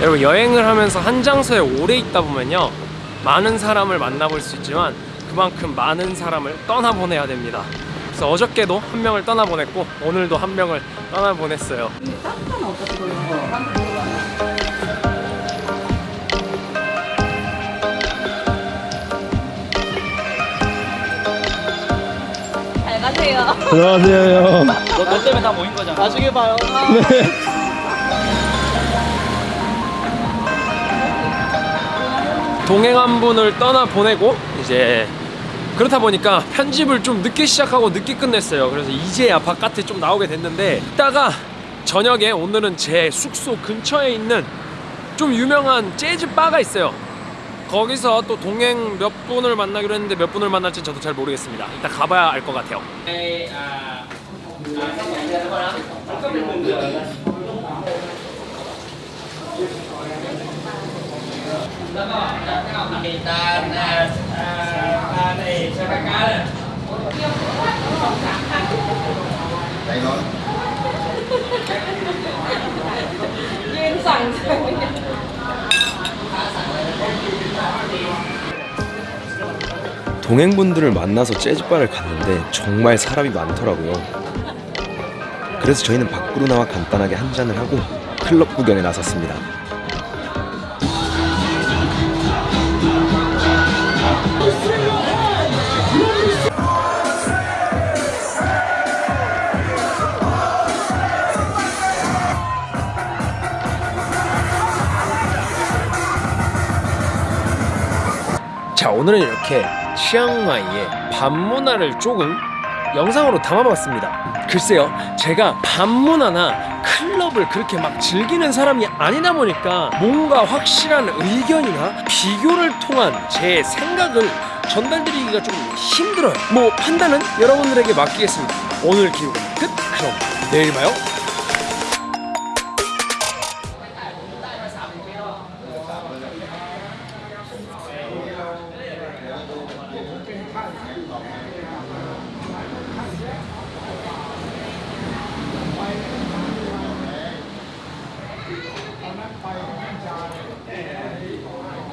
여러분 여행을 하면서 한 장소에 오래 있다 보면요 많은 사람을 만나볼 수 있지만 그만큼 많은 사람을 떠나보내야 됩니다 그래서 어저께도 한 명을 떠나보냈고 오늘도 한 명을 떠나보냈어요 잘 가세요. 안녕하세요 형. 너, 너 때문에 다 모인 거잖아. 나중에 봐요. 동행 한 분을 떠나보내고 이제 그렇다 보니까 편집을 좀 늦게 시작하고 늦게 끝냈어요 그래서 이제야 바깥에 좀 나오게 됐는데 이따가 저녁에 오늘은 제 숙소 근처에 있는 좀 유명한 재즈 바가 있어요 거기서 또 동행 몇 분을 만나기로 했는데 몇 분을 만날지 저도 잘 모르겠습니다 이따 가봐야 알 것 같아요 동행분들을 만나서 재즈바를 갔는데 정말 사람이 많더라고요. 그래서 저희는 밖으로 나와 간단하게 한 잔을 하고 클럽 구경에 나섰습니다. 자 오늘은 이렇게 치앙마이의 밤 문화를 조금 영상으로 담아봤습니다. 글쎄요 제가 밤 문화나 클럽을 그렇게 막 즐기는 사람이 아니다 보니까 뭔가 확실한 의견이나 비교를 통한 제 생각을 전달드리기가 좀 힘들어요. 뭐 판단은 여러분들에게 맡기겠습니다. 오늘 기록은 끝. 그럼 내일 봐요